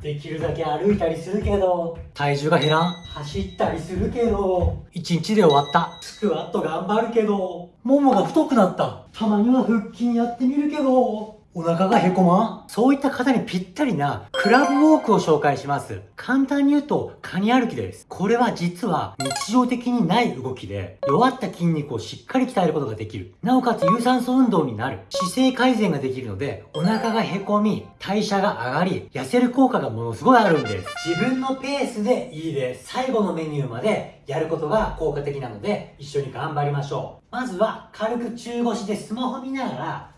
できるだけ歩いたりするけど体重が減らん？走ったりするけど一日で終わった？スクワット頑張るけどももが太くなった。たまには腹筋やってみるけどお腹がへこまん？そういった方にぴったりなクラブウォークを紹介します。簡単に言うと、カニ歩きです。これは実は日常的にない動きで、弱った筋肉をしっかり鍛えることができる。なおかつ有酸素運動になる。姿勢改善ができるので、お腹がへこみ、代謝が上がり、痩せる効果がものすごいあるんです。自分のペースでいいです。最後のメニューまでやることが効果的なので、一緒に頑張りましょう。まずは、軽く中腰でスマホ見ながら、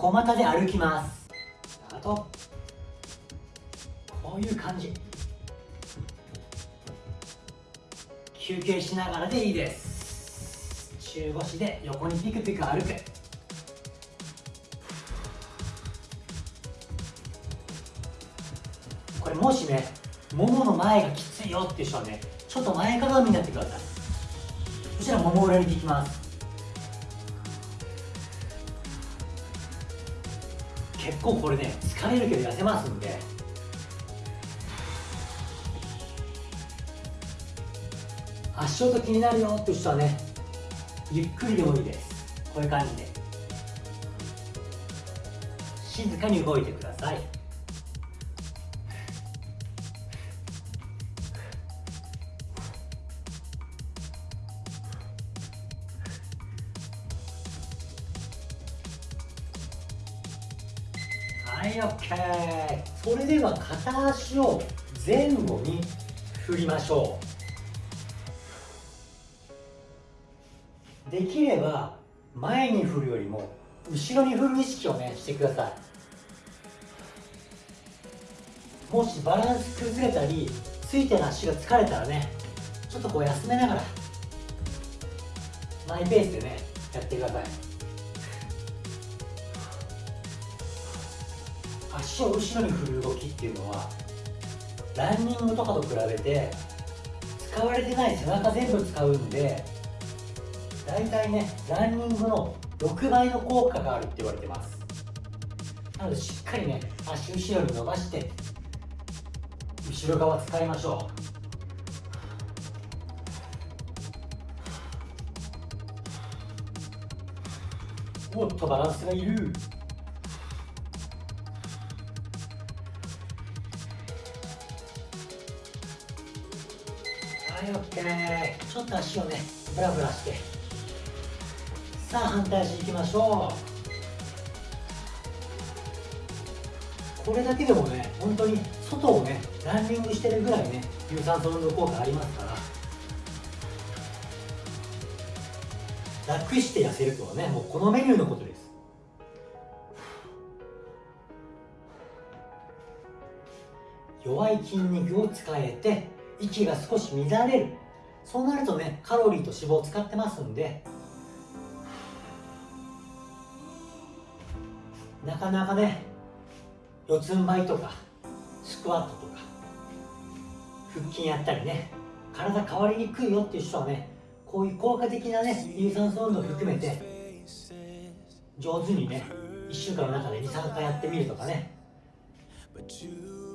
小股で歩きます。あとこういう感じ。休憩しながらでいいです。中腰で横にピクピク歩く。これもしねももの前がきついよっていう人はねちょっと前かがみになってください。そしたらもも裏にいきます。結構これね疲れるけど痩せますんで。足音気になるよって人はねゆっくりでもいいです。こういう感じで。静かに動いてください。はいそれでは片足を前後に振りましょう。できれば前に振るよりも後ろに振る意識をねしてください。もしバランス崩れたりついてる足が疲れたらねちょっとこう休めながらマイペースでねやってください。足を後ろに振る動きっていうのはランニングとかと比べて使われてない背中全部使うんで大体ねランニングの6倍の効果があるって言われてます。なのでしっかりね足後ろに伸ばして後ろ側使いましょう。おっとバランスがいる。はい OK ちょっと足をねブラブラして。さあ反対足いきましょう。これだけでもね本当に外をねランニングしてるぐらいね有酸素運動効果ありますから楽して痩せるとはねもうこのメニューのことです。弱い筋肉を使えて息が少し乱れる。そうなるとねカロリーと脂肪を使ってますんで。なかなかね四つん這いとかスクワットとか腹筋やったりね体変わりにくいよっていう人はねこういう効果的なね有酸素運動を含めて上手にね1週間の中で23回やってみるとかね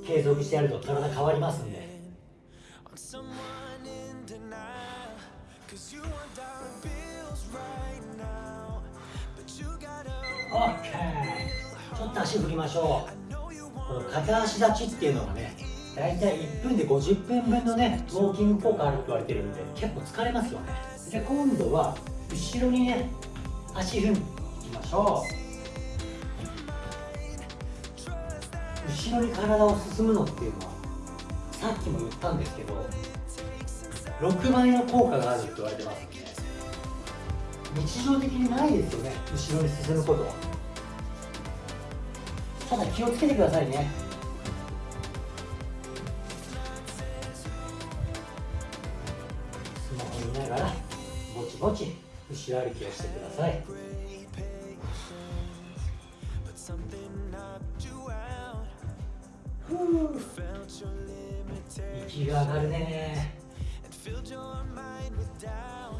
継続してやると体変わりますんで。OK ちょっと足振りましょう。この片足立ちっていうのがね大体1分で50分分のねウォーキング効果あるって言われてるんで結構疲れますよね。じゃ今度は後ろにね足踏みいきましょう。後ろに体を進むのっていうのはさっきも言ったんですけど6倍の効果があるって言われてます日常的にないですよね後ろに進むことは。ただ気をつけてくださいね。スマホ見ながらぼちぼち後ろ歩きをしてください。ふう。息が上がるね。filled your mind with doubt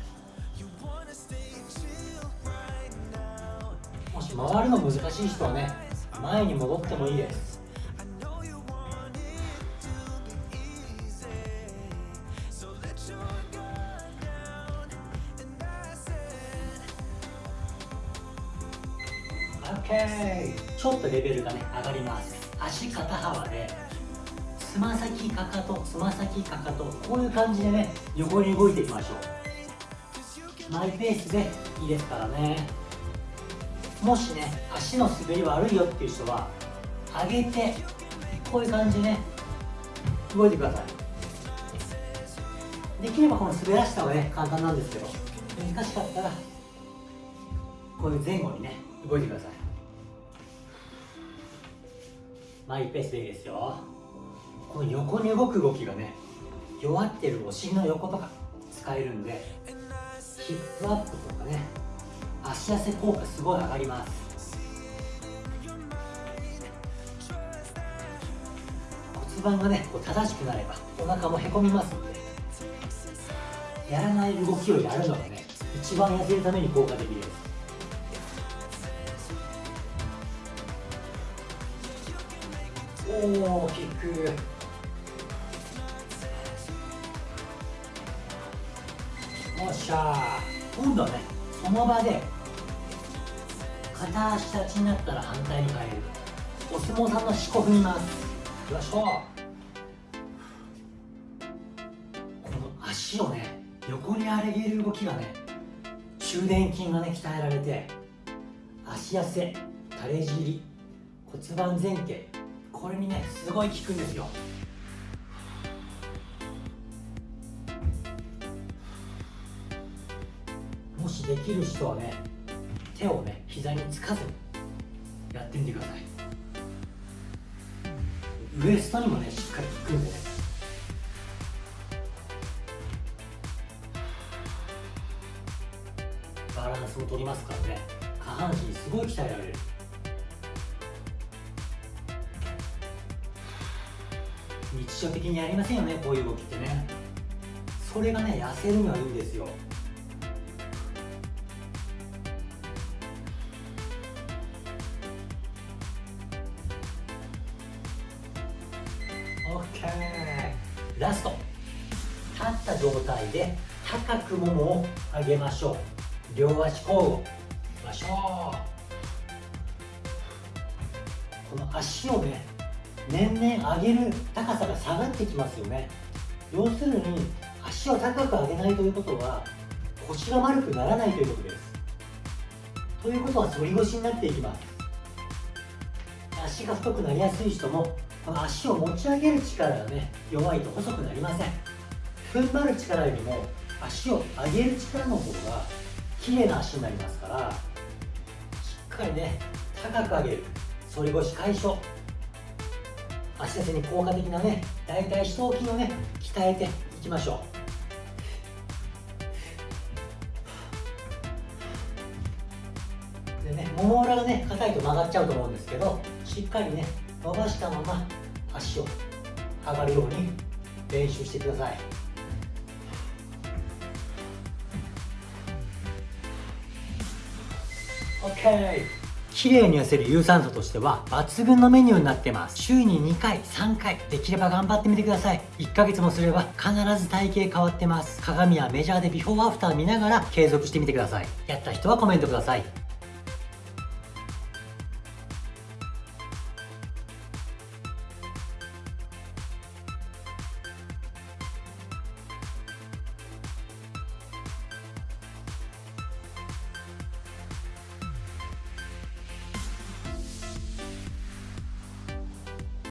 You wanna stay chill right now もし回るの難しい人はね前に戻ってもいいですちょっとレベルがね上がります足肩幅でつま先かかとつま先かかとこういう感じでね横に動いていきましょう。マイペースでいいですからね。もしね足の滑り悪いよっていう人は上げてこういう感じでね動いてください。できればこの滑らした方がね簡単なんですけど難しかったらこういう前後にね動いてください。マイペースでいいですよ。この横に動く動きがね弱ってるお尻の横とか使えるんでヒップアップとかね足痩せ効果すごい上がります。骨盤がねこう正しくなればお腹もへこみますのでやらない動きをやるのがね一番痩せるために効果的です。おおキックしゃ今度はねその場で片足立ちになったら反対に変えるお相撲さんの四股踏みます。よいしょこの足をね横に上げる動きがね中殿筋がね鍛えられて足痩せ垂れ尻骨盤前傾これにねすごい効くんですよ。できる人はね手をね膝につかずにやってみてください。ウエストにもねしっかり効くんでね。バランスを取りますからね。下半身すごい鍛えられる。日常的にやりませんよねこういう動きってね。それがね痩せるにはいいんですよ。OK ラスト。立った状態で高くももを上げましょう。両足交互。いきましょう。この足をね年々上げる高さが下がってきますよね。要するに足を高く上げないということは腰が丸くならないということです。ということは反り腰になっていきます。足が太くなりやすい人も足を持ち上げる力がね弱いと細くなりません。踏ん張る力よりも足を上げる力の方が綺麗な足になりますからしっかりね高く上げる。反り腰解消。足痩せに効果的なね大腿四頭筋をね鍛えていきましょう。でねもも裏がね硬いと曲がっちゃうと思うんですけどしっかりね伸ばしたまま足を上がるように練習してください。OK 綺麗に痩せる有酸素としては抜群のメニューになってます。週に2回3回できれば頑張ってみてください。1ヶ月もすれば必ず体型変わってます。鏡やメジャーでビフォーアフター見ながら継続してみてください。やった人はコメントください。